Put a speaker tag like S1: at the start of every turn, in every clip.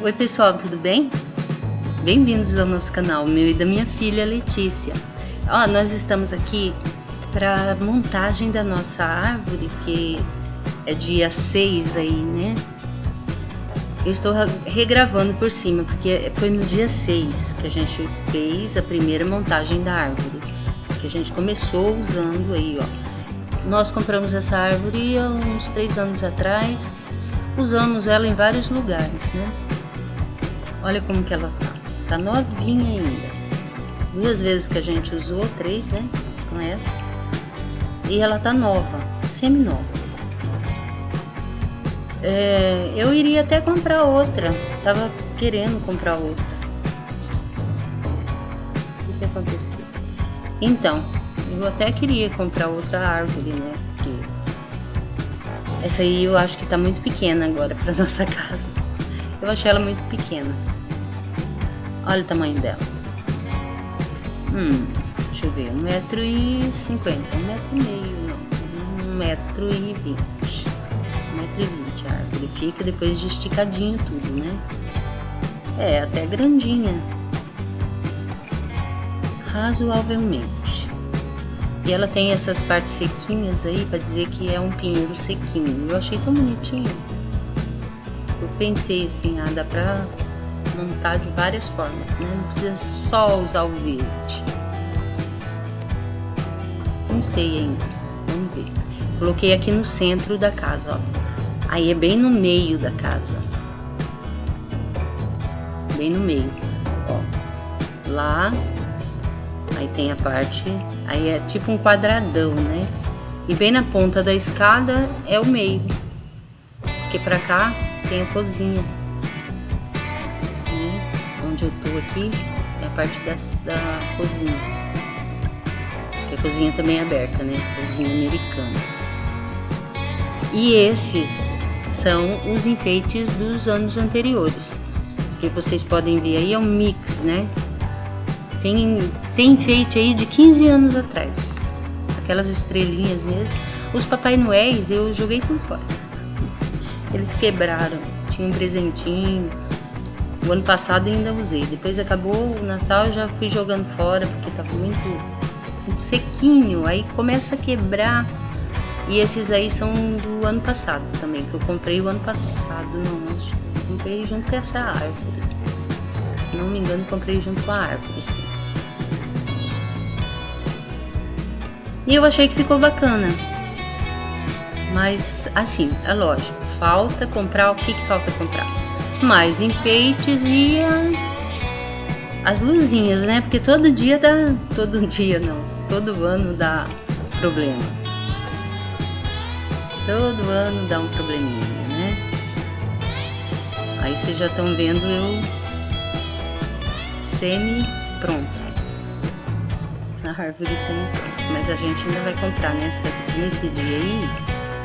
S1: Oi pessoal, tudo bem? Bem-vindos ao nosso canal, meu e da minha filha Letícia. Ó, nós estamos aqui para montagem da nossa árvore, que é dia 6 aí, né? Eu estou regravando por cima, porque foi no dia 6 que a gente fez a primeira montagem da árvore. Que a gente começou usando aí, ó. Nós compramos essa árvore há uns 3 anos atrás. Usamos ela em vários lugares, né? Olha como que ela tá. Tá novinha ainda. Duas vezes que a gente usou, três, né? Com essa. E ela tá nova, semi-nova. É, eu iria até comprar outra. Tava querendo comprar outra. O que, que aconteceu? Então, eu até queria comprar outra árvore, né? Porque essa aí eu acho que tá muito pequena agora para nossa casa. Eu achei ela muito pequena. Olha o tamanho dela. Hum, deixa eu ver, um metro e cinquenta, um metro e meio, não, um metro e vinte. Um metro e vinte a árvore fica depois de esticadinho tudo, né? É, até grandinha. Razoavelmente. E ela tem essas partes sequinhas aí para dizer que é um pinheiro sequinho. Eu achei tão bonitinho. Eu pensei assim, ah, dá pra montar de várias formas, né? Não precisa só usar o verde. Não sei ainda, vamos ver. Coloquei aqui no centro da casa, ó. Aí é bem no meio da casa. Bem no meio, ó. Lá, aí tem a parte, aí é tipo um quadradão, né? E bem na ponta da escada é o meio. Porque pra cá tem a cozinha onde eu tô aqui é a parte da, da cozinha. a cozinha também é aberta, né? Cozinha americana. E esses são os enfeites dos anos anteriores. Que vocês podem ver aí é um mix, né? Tem, tem enfeite aí de 15 anos atrás. Aquelas estrelinhas mesmo. Os Papai Noéis eu joguei tudo fora. Eles quebraram. Tinha um presentinho, o ano passado ainda usei. Depois acabou o Natal, já fui jogando fora porque estava muito, muito sequinho. Aí começa a quebrar. E esses aí são do ano passado também, que eu comprei o ano passado, não, acho comprei junto com essa árvore. Se não me engano, comprei junto com a árvore, sim. E eu achei que ficou bacana. Mas, assim, é lógico, falta comprar, o que que falta comprar? Mais enfeites e a, as luzinhas, né? Porque todo dia dá, todo dia não, todo ano dá problema. Todo ano dá um probleminha, né? Aí vocês já estão vendo eu semi pronta. Na árvore semi pronta. Mas a gente ainda vai comprar nessa, nesse dia aí,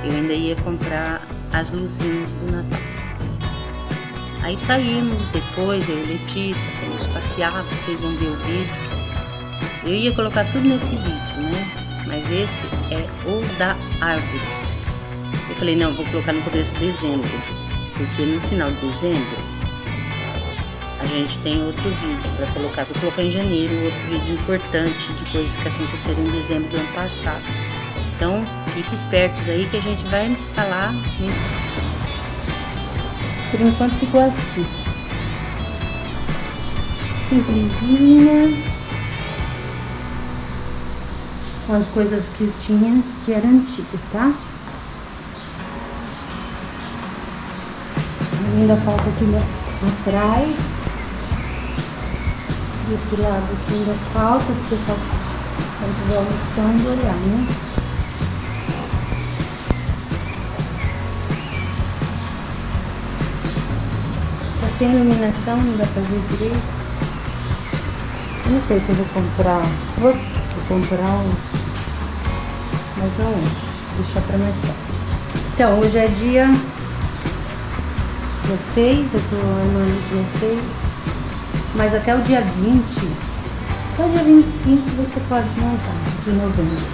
S1: eu ainda ia comprar as luzinhas do Natal. Aí saímos depois, eu e Letícia, fomos passear, vocês vão ver o vídeo. Eu ia colocar tudo nesse vídeo, né? Mas esse é o da árvore. Eu falei, não, vou colocar no começo de dezembro, porque no final de dezembro a gente tem outro vídeo para colocar. Vou colocar em janeiro outro vídeo importante de coisas que aconteceram em dezembro do ano passado. Então, fique espertos aí que a gente vai falar por enquanto ficou assim. Simplesinha. Com as coisas que tinha, que era antigo, tá? Ainda falta aqui atrás. Desse lado aqui ainda falta, o pessoal quando estiver almoçando olhar, né? Sem iluminação não dá pra ver direito. Não sei se eu vou comprar. Vou, vou comprar uns. Mas não, deixar pra mais tarde. Então, hoje é dia 16, eu tô armando dia 6. Mas até o dia 20, até o dia 25 você pode montar de novembro.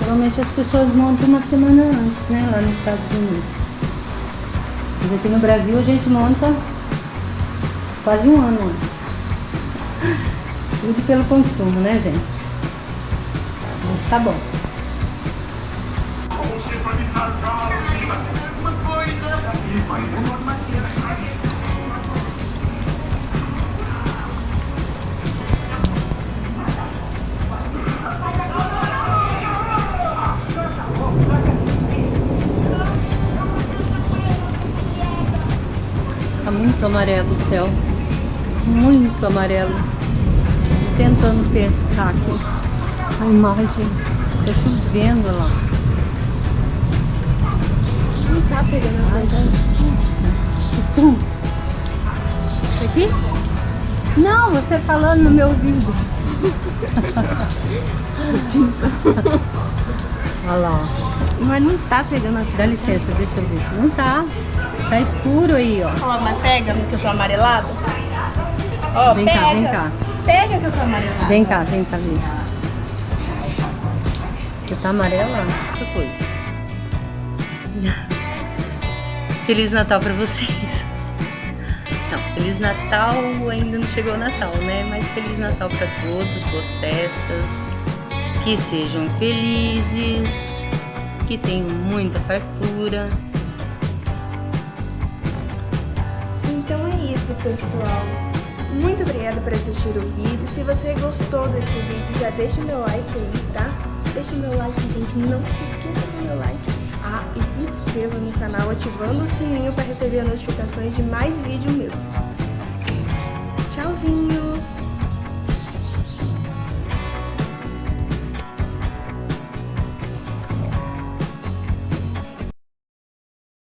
S1: Geralmente as pessoas montam uma semana antes, né? Lá nos Estados Unidos. Mas aqui no Brasil a gente monta quase um ano. Tudo pelo consumo, né, gente? Mas tá bom. Muito amarelo o céu. Muito amarelo. Tentando pescar aqui a imagem. Tá chovendo lá.
S2: Não tá pegando a
S1: Tum. Aqui? Não, você falando no meu ouvido. Olha lá.
S2: Mas não tá pegando a
S1: Dá licença, deixa eu ver. Não tá. Tá escuro aí, ó.
S2: Mas pega que eu tô amarelado. Ó,
S1: Vem
S2: pega.
S1: cá, vem cá.
S2: Pega que eu tô amarelado.
S1: Vem cá, vem cá ver. Você tá amarela? Que coisa. Feliz Natal pra vocês. Não, Feliz Natal ainda não chegou o Natal, né? Mas Feliz Natal pra todos, boas festas. Que sejam felizes, que tenham muita fartura.
S2: Pessoal. Muito obrigada por assistir o vídeo. Se você gostou desse vídeo, já deixa o meu like aí, tá? Deixa o meu like, gente. Não se esqueça do meu like. Ah, e se inscreva no canal ativando o sininho para receber notificações de mais vídeo meu. Tchauzinho!